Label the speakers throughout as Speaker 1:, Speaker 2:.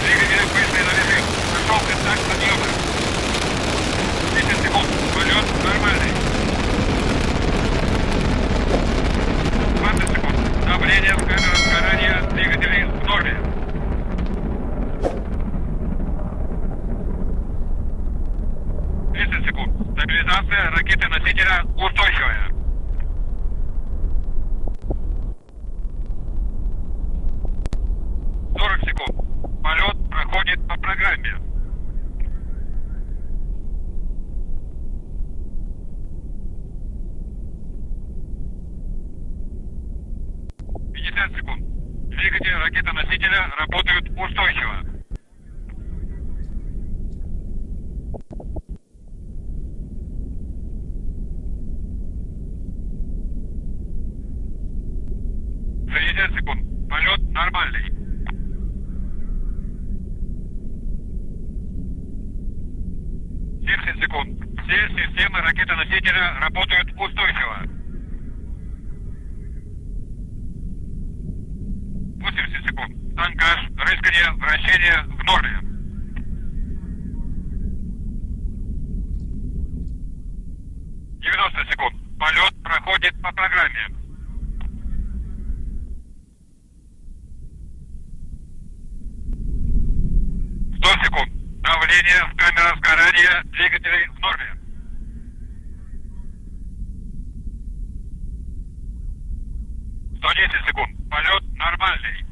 Speaker 1: Двигатель быстрый 60 секунд. Двигатели ракетоносителя работают устойчиво. Секунд. Полет нормальный. Семьдесят секунд. Все системы ракетоносителя работают устойчиво. Вращение в норме. Девяносто секунд. Полет проходит по программе. Сто секунд. Давление в камерах сгорания двигателей в норме. Сто десять секунд. Полет нормальный.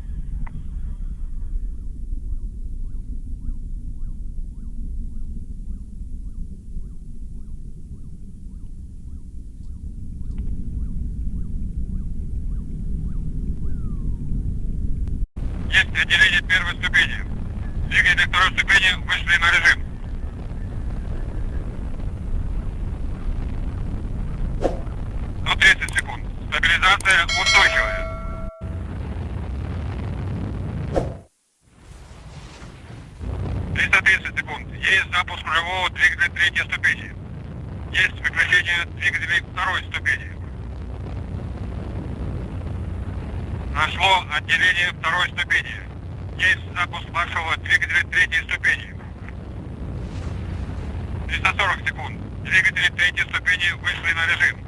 Speaker 1: Есть отделение первой ступени. Двигатели второй ступени вышли на режим. До 30 секунд. Стабилизация устойчивая. Секунд. Есть запуск рулевого двигателя третьей ступени. Есть выключение двигателей второй ступени. Нашло отделение второй ступени. Есть запуск маршевого двигателя третьей ступени. 340 секунд. Двигатели третьей ступени вышли на режим.